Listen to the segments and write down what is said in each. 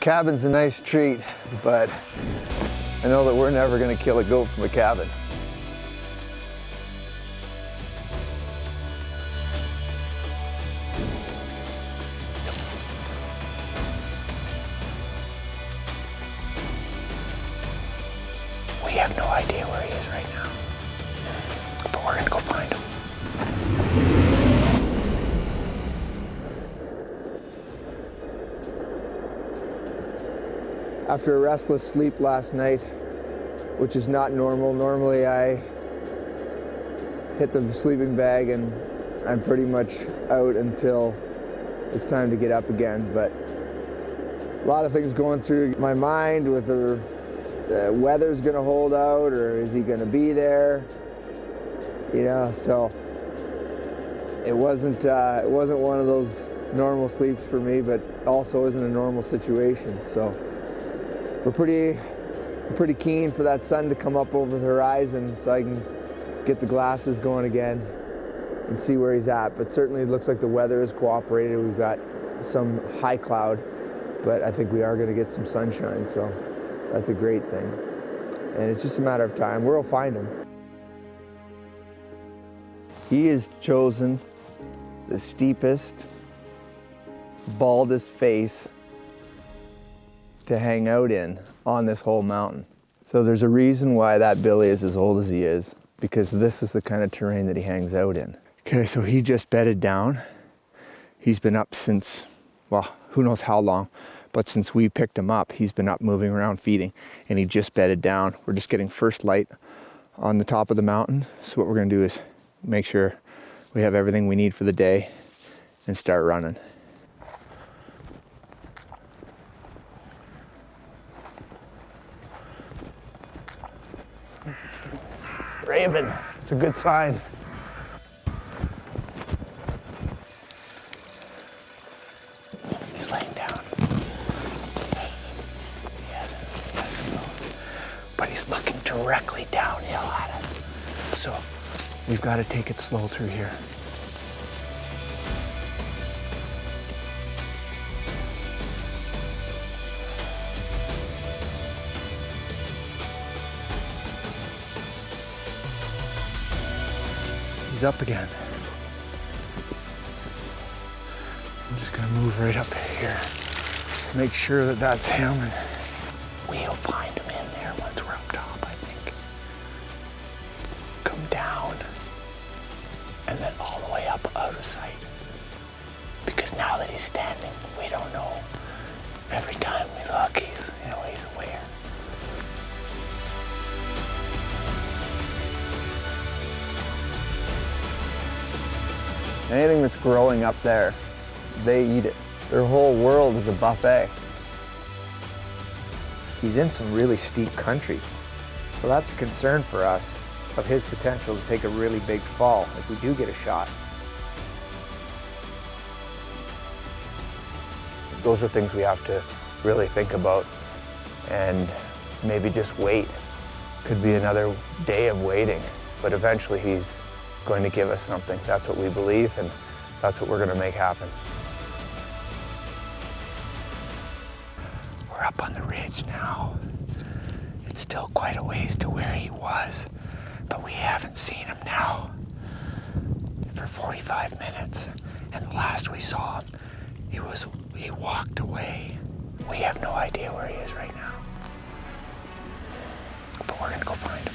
Cabin's a nice treat, but I know that we're never gonna kill a goat from a cabin. We have no idea where he is right now, but we're gonna go find him. After a restless sleep last night, which is not normal, normally I hit the sleeping bag and I'm pretty much out until it's time to get up again. But a lot of things going through my mind with the, the weather's gonna hold out or is he gonna be there? You know, so it wasn't uh, it wasn't one of those normal sleeps for me, but also isn't a normal situation. So we're pretty pretty keen for that sun to come up over the horizon so I can get the glasses going again and see where he's at. But certainly it looks like the weather has cooperated. We've got some high cloud, but I think we are going to get some sunshine, so that's a great thing. And it's just a matter of time. We'll find him. He has chosen the steepest, baldest face to hang out in on this whole mountain. So there's a reason why that Billy is as old as he is, because this is the kind of terrain that he hangs out in. Okay, so he just bedded down. He's been up since, well, who knows how long, but since we picked him up, he's been up moving around feeding and he just bedded down. We're just getting first light on the top of the mountain. So what we're gonna do is make sure we have everything we need for the day and start running. Raven, it's a good sign. He's laying down. But he's looking directly downhill at us. So we've got to take it slow through here. He's up again. I'm just gonna move right up here. Make sure that that's him. And We'll find him in there once we're up top, I think. Come down and then all the way up out of sight. Because now that he's standing, we don't know. Every time we look, he's, anything that's growing up there, they eat it. Their whole world is a buffet. He's in some really steep country. So that's a concern for us of his potential to take a really big fall if we do get a shot. Those are things we have to really think about and maybe just wait. Could be another day of waiting, but eventually he's going to give us something. That's what we believe and that's what we're going to make happen. We're up on the ridge now. It's still quite a ways to where he was, but we haven't seen him now for 45 minutes. And last we saw him, he was he walked away. We have no idea where he is right now. But we're gonna go find him.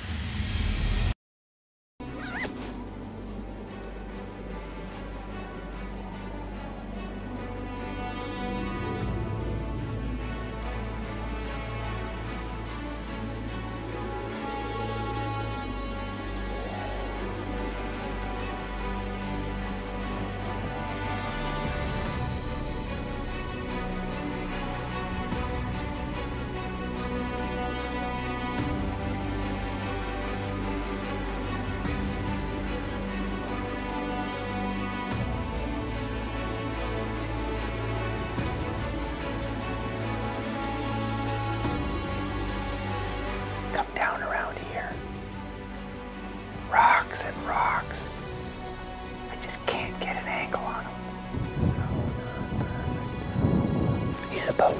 And rocks. I just can't get an angle on him. He's a boat.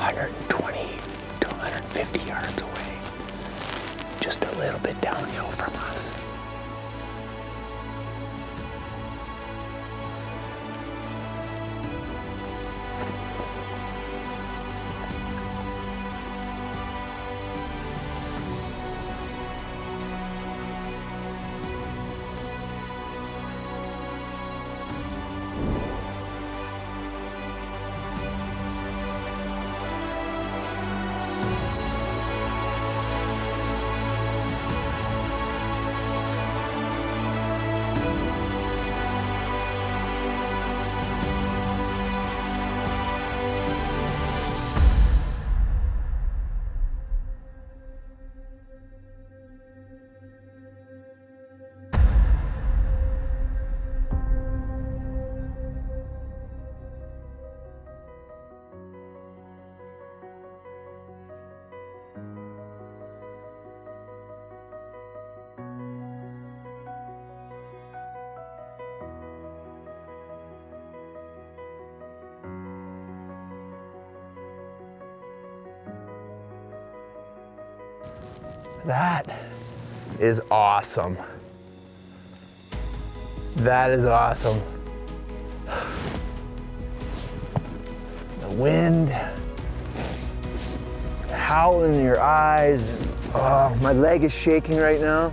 120 to 150 yards away, just a little bit downhill from us. That is awesome. That is awesome. The wind howling in your eyes. Oh, my leg is shaking right now.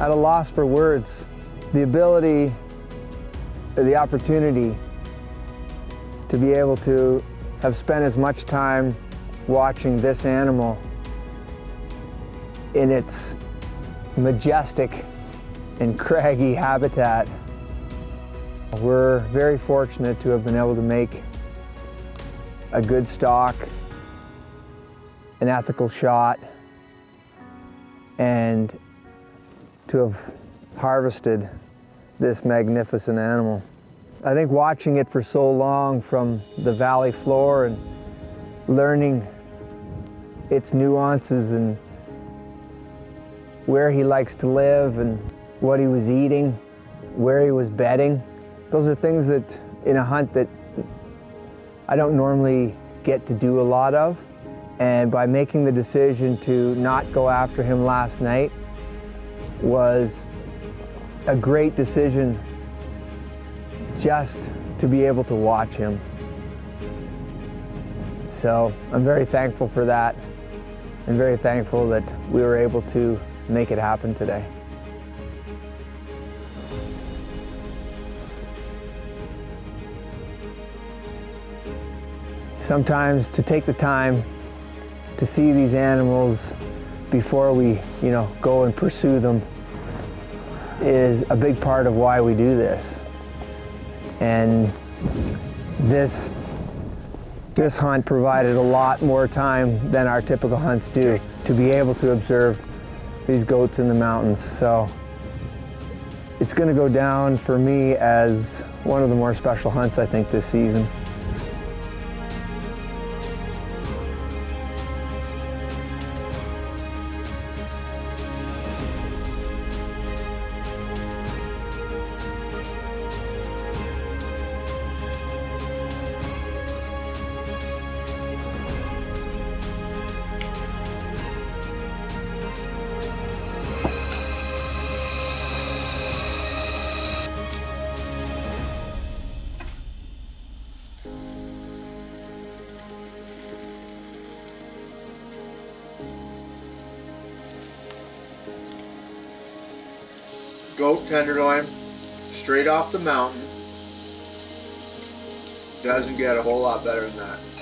At a loss for words. The ability, the opportunity to be able to have spent as much time watching this animal in its majestic and craggy habitat. We're very fortunate to have been able to make a good stalk, an ethical shot, and to have harvested this magnificent animal. I think watching it for so long from the valley floor and learning its nuances and where he likes to live and what he was eating, where he was bedding. Those are things that in a hunt that I don't normally get to do a lot of. And by making the decision to not go after him last night, was a great decision just to be able to watch him. So I'm very thankful for that and very thankful that we were able to make it happen today. Sometimes to take the time to see these animals before we, you know, go and pursue them is a big part of why we do this. And this this hunt provided a lot more time than our typical hunts do to be able to observe these goats in the mountains. So it's going to go down for me as one of the more special hunts I think this season. Goat tenderloin, straight off the mountain. Doesn't get a whole lot better than that.